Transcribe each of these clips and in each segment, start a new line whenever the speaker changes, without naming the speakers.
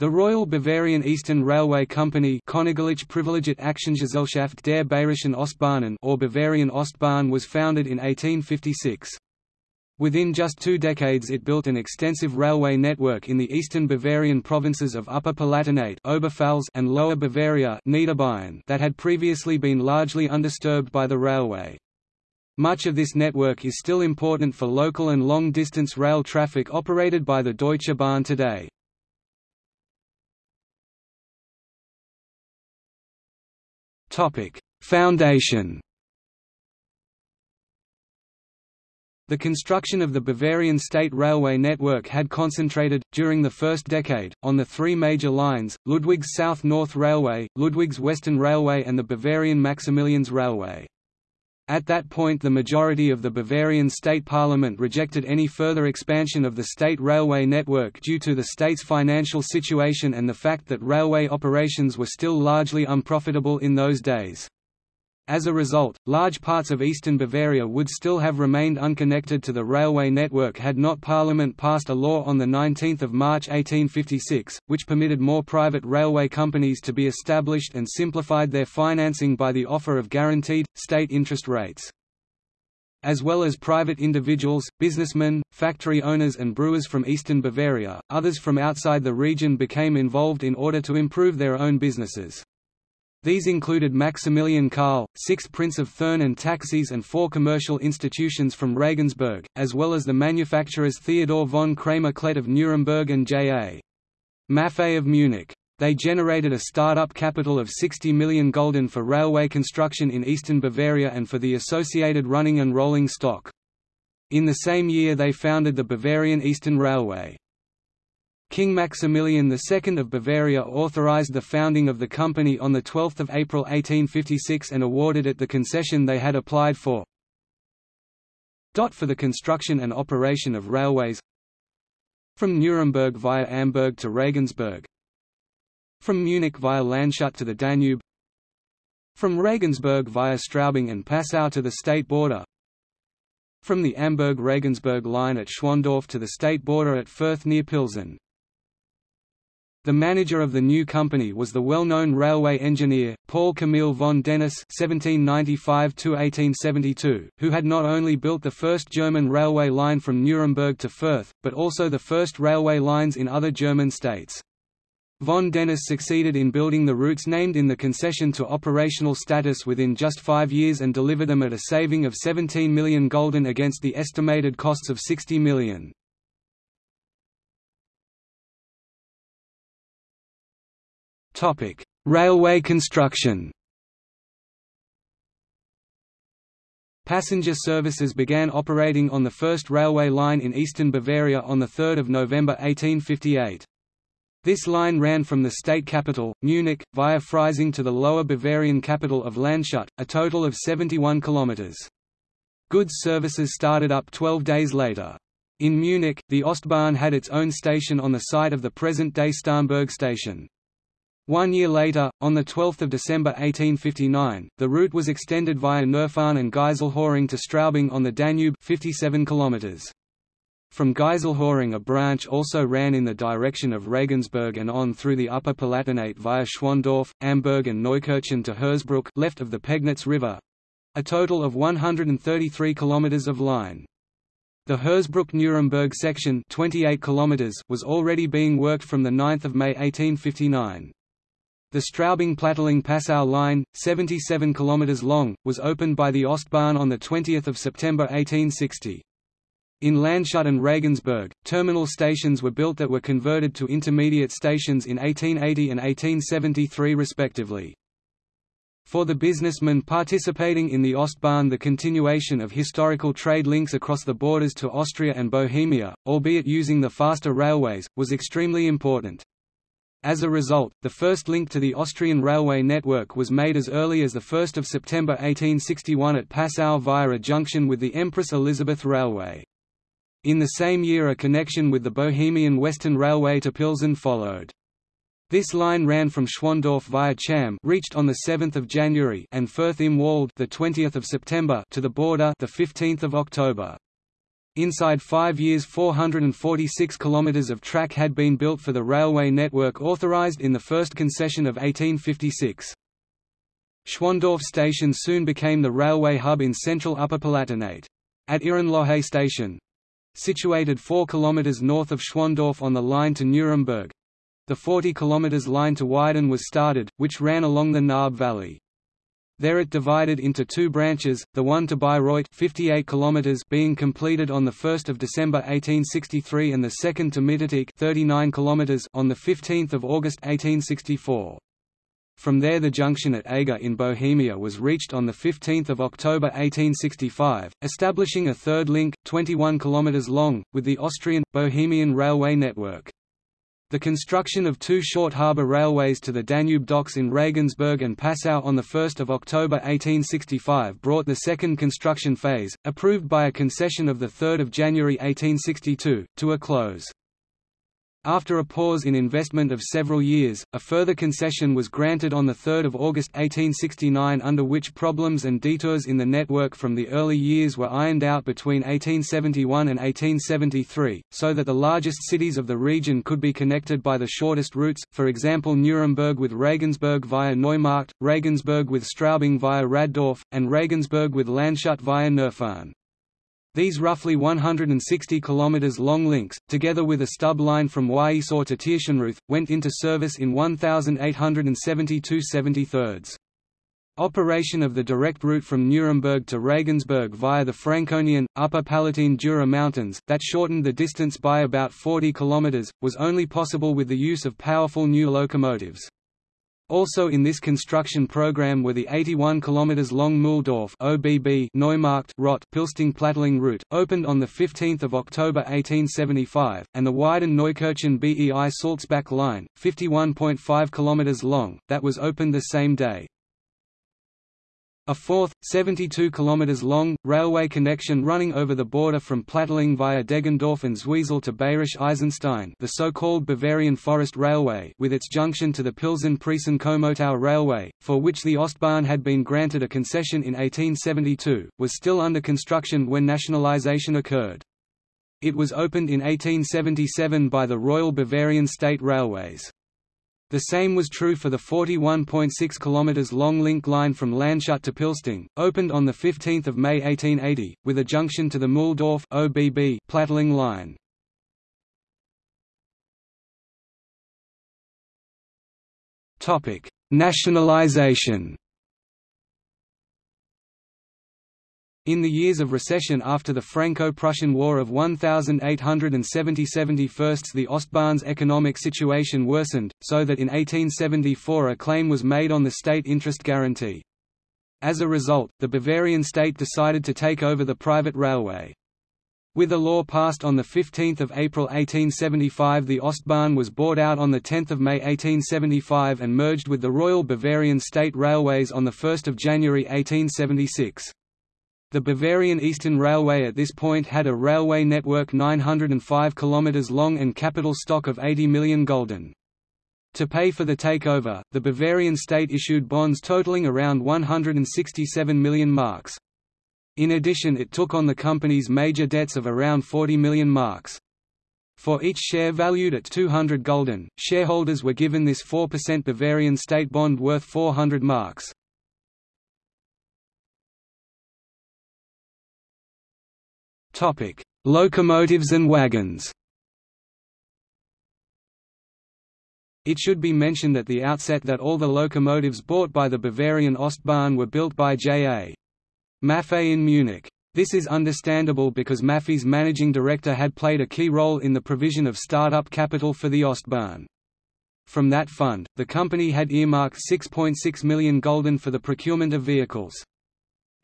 The Royal Bavarian Eastern Railway Company Königliche Privilegierte Aktiengesellschaft der Bayerischen Ostbahnen or Bavarian Ostbahn was founded in 1856. Within just two decades it built an extensive railway network in the eastern Bavarian provinces of Upper Palatinate Oberpfalz and Lower Bavaria Niederbayern that had previously been largely undisturbed by the railway. Much of this network is still important for local and long-distance rail traffic operated by the Deutsche Bahn today. Foundation The construction of the Bavarian state railway network had concentrated, during the first decade, on the three major lines, Ludwig's South-North Railway, Ludwig's Western Railway and the Bavarian Maximilians Railway. At that point the majority of the Bavarian state parliament rejected any further expansion of the state railway network due to the state's financial situation and the fact that railway operations were still largely unprofitable in those days. As a result, large parts of eastern Bavaria would still have remained unconnected to the railway network had not Parliament passed a law on 19 March 1856, which permitted more private railway companies to be established and simplified their financing by the offer of guaranteed, state interest rates. As well as private individuals, businessmen, factory owners and brewers from eastern Bavaria, others from outside the region became involved in order to improve their own businesses. These included Maximilian Karl, 6th Prince of Thurn and taxis and four commercial institutions from Regensburg, as well as the manufacturers Theodor von Cramer-Klett of Nuremberg and J.A. Maffei of Munich. They generated a start-up capital of 60 million gulden for railway construction in eastern Bavaria and for the associated running and rolling stock. In the same year they founded the Bavarian Eastern Railway. King Maximilian II of Bavaria authorized the founding of the company on 12 April 1856 and awarded it the concession they had applied for. For the construction and operation of railways. From Nuremberg via Amberg to Regensburg. From Munich via Landshut to the Danube. From Regensburg via Straubing and Passau to the state border. From the Amberg-Regensburg line at Schwandorf to the state border at Fürth near Pilsen the manager of the new company was the well-known railway engineer, Paul Camille von Denis (1795–1872), who had not only built the first German railway line from Nuremberg to Fürth, but also the first railway lines in other German states. Von Denis succeeded in building the routes named in the concession to operational status within just five years and delivered them at a saving of 17 million gulden against the estimated costs of 60 million. Railway construction. Passenger services began operating on the first railway line in eastern Bavaria on 3 November 1858. This line ran from the state capital, Munich, via Freising to the lower Bavarian capital of Landshut, a total of 71 kilometers. Goods services started up 12 days later. In Munich, the Ostbahn had its own station on the site of the present-day Starnberg station. One year later, on 12 December 1859, the route was extended via Neufahrn and Geiselhöring to Straubing on the Danube 57 km. From Geiselhöring a branch also ran in the direction of Regensburg and on through the Upper Palatinate via Schwandorf, Amberg and Neukirchen to Hersbruck left of the Pegnitz River—a total of 133 km of line. The Hersbruck-Nuremberg section 28 km was already being worked from 9 May 1859. The Straubing-Plattling-Passau line, 77 km long, was opened by the Ostbahn on 20 September 1860. In Landshut and Regensburg, terminal stations were built that were converted to intermediate stations in 1880 and 1873 respectively. For the businessmen participating in the Ostbahn the continuation of historical trade links across the borders to Austria and Bohemia, albeit using the faster railways, was extremely important. As a result, the first link to the Austrian railway network was made as early as 1 September 1861 at Passau via a junction with the Empress Elizabeth Railway. In the same year a connection with the Bohemian Western Railway to Pilsen followed. This line ran from Schwandorf via Cham reached on 7 January and Fürth im Wald the 20th of September to the border the 15th of October. Inside five years 446 kilometres of track had been built for the railway network authorised in the first concession of 1856. Schwandorf station soon became the railway hub in central Upper Palatinate. At Irrenlohe station, situated 4 km north of Schwandorf on the line to Nuremberg, the 40 km line to Weiden was started, which ran along the Naab Valley. There it divided into two branches, the one to Bayreuth 58 km being completed on 1 December 1863 and the second to Mitterteich 39 km on 15 August 1864. From there the junction at Eger in Bohemia was reached on 15 October 1865, establishing a third link, 21 km long, with the Austrian, Bohemian railway network. The construction of two short harbour railways to the Danube docks in Regensburg and Passau on 1 October 1865 brought the second construction phase, approved by a concession of 3 January 1862, to a close. After a pause in investment of several years, a further concession was granted on 3 August 1869 under which problems and detours in the network from the early years were ironed out between 1871 and 1873, so that the largest cities of the region could be connected by the shortest routes, for example Nuremberg with Regensburg via Neumarkt, Regensburg with Straubing via Raddorf, and Regensburg with Landshut via Neufahrn. These roughly 160 km long links, together with a stub line from Wiesau to Tirschenreuth, went into service in 1872 73 Operation of the direct route from Nuremberg to Regensburg via the Franconian, Upper Palatine Jura Mountains, that shortened the distance by about 40 km, was only possible with the use of powerful new locomotives. Also in this construction program were the 81 km long Mühldorf OBB Neumarkt Rott Pilsting Plattling route, opened on 15 October 1875, and the Weiden Neukirchen BEI Sulzbach line, 51.5 km long, that was opened the same day. A fourth, 72 km long, railway connection running over the border from Plattling via Deggendorf and Zwiesel to Bayerisch Eisenstein the so-called Bavarian Forest Railway with its junction to the Pilsen-Priesen-Komotau Railway, for which the Ostbahn had been granted a concession in 1872, was still under construction when nationalization occurred. It was opened in 1877 by the Royal Bavarian State Railways. The same was true for the 41.6 km long link line from Landshut to Pilsting, opened on 15 May 1880, with a junction to the Mühldorf OBB Plattling line. Nationalization In the years of recession after the Franco-Prussian War of 1870–71 the Ostbahn's economic situation worsened, so that in 1874 a claim was made on the state interest guarantee. As a result, the Bavarian state decided to take over the private railway. With a law passed on 15 April 1875 the Ostbahn was bought out on 10 May 1875 and merged with the Royal Bavarian State Railways on 1 January 1876. The Bavarian Eastern Railway at this point had a railway network 905 km long and capital stock of 80 million gulden. To pay for the takeover, the Bavarian state issued bonds totaling around 167 million marks. In addition it took on the company's major debts of around 40 million marks. For each share valued at 200 gulden, shareholders were given this 4% Bavarian state bond worth 400 marks. Locomotives and wagons. It should be mentioned at the outset that all the locomotives bought by the Bavarian Ostbahn were built by J.A. Maffei in Munich. This is understandable because Maffei's managing director had played a key role in the provision of start-up capital for the Ostbahn. From that fund, the company had earmarked 6.6 million gulden for the procurement of vehicles.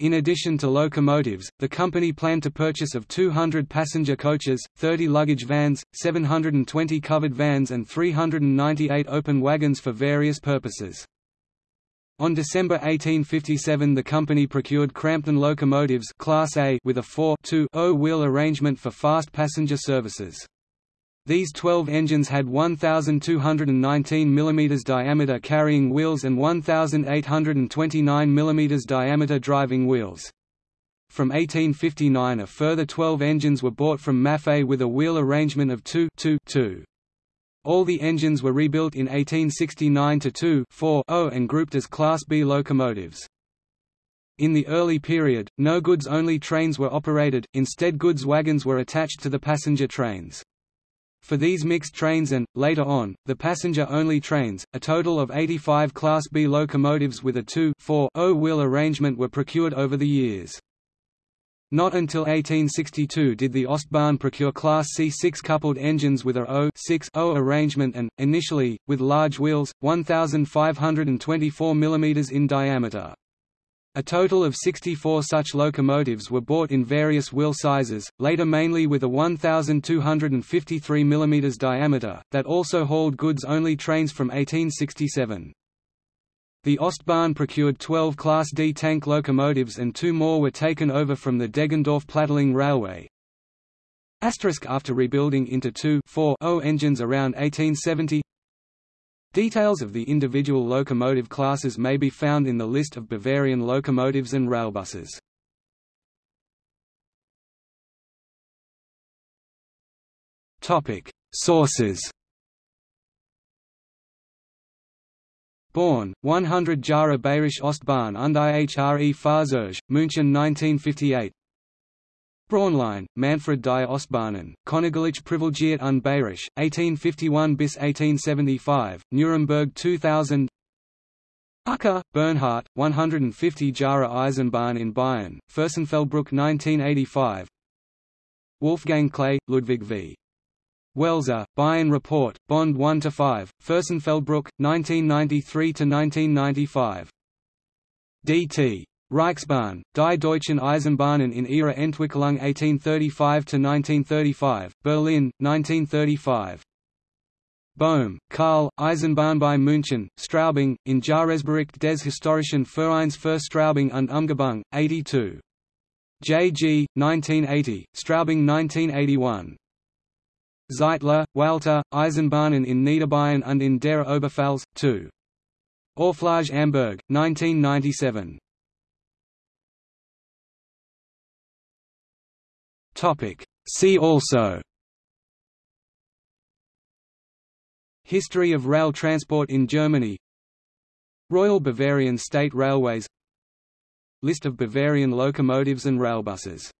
In addition to locomotives, the company planned to purchase of 200 passenger coaches, 30 luggage vans, 720 covered vans and 398 open wagons for various purposes. On December 1857 the company procured Crampton locomotives Class A with a 4-2-0 arrangement for fast passenger services. These 12 engines had 1,219 mm diameter carrying wheels and 1,829 mm diameter driving wheels. From 1859 a further 12 engines were bought from Maffei with a wheel arrangement of 2 2 2. All the engines were rebuilt in 1869 to 2 4 0 and grouped as Class B locomotives. In the early period, no goods-only trains were operated, instead goods wagons were attached to the passenger trains. For these mixed trains and, later on, the passenger-only trains, a total of 85 Class B locomotives with a 2-4-0 wheel arrangement were procured over the years. Not until 1862 did the Ostbahn procure Class C six-coupled engines with a 0-6-0 arrangement and, initially, with large wheels, 1,524 mm in diameter. A total of 64 such locomotives were bought in various wheel sizes, later mainly with a 1,253 mm diameter, that also hauled goods-only trains from 1867. The Ostbahn procured 12 Class D tank locomotives and two more were taken over from the Deggendorf-Plattling Railway. Asterisk After rebuilding into 2-4-0 engines around 1870 Details of the individual locomotive classes may be found in the list of Bavarian locomotives and railbuses. Topic: Sources. Born, 100 Jahre Bayerische Ostbahn und ihre Fahrzeuge, München 1958 Braunlein, Manfred die Ostbahnen, Königlich Privilegiert und Bayerisch, 1851 bis 1875, Nuremberg 2000 Ucker, Bernhard, 150 Jahre Eisenbahn in Bayern, Fürstenfeldbruck 1985 Wolfgang Klee, Ludwig v. Welser, Bayern Report, Bond 1–5, Fürstenfeldbruck, 1993–1995 D.T. Reichsbahn, Die Deutschen Eisenbahnen in ihrer Entwicklung 1835–1935, Berlin, 1935. Bohm, Karl, Eisenbahn bei München, Straubing, in Jahresbericht des Historischen Vereins für Straubing und Umgebung, 82. J. G., 1980, Straubing 1981. Zeitler, Walter, Eisenbahnen in Niederbayern und in der Oberpfalz, 2. Orflage Amberg, 1997. Topic. See also. History of rail transport in Germany. Royal Bavarian State Railways. List of Bavarian locomotives and railbuses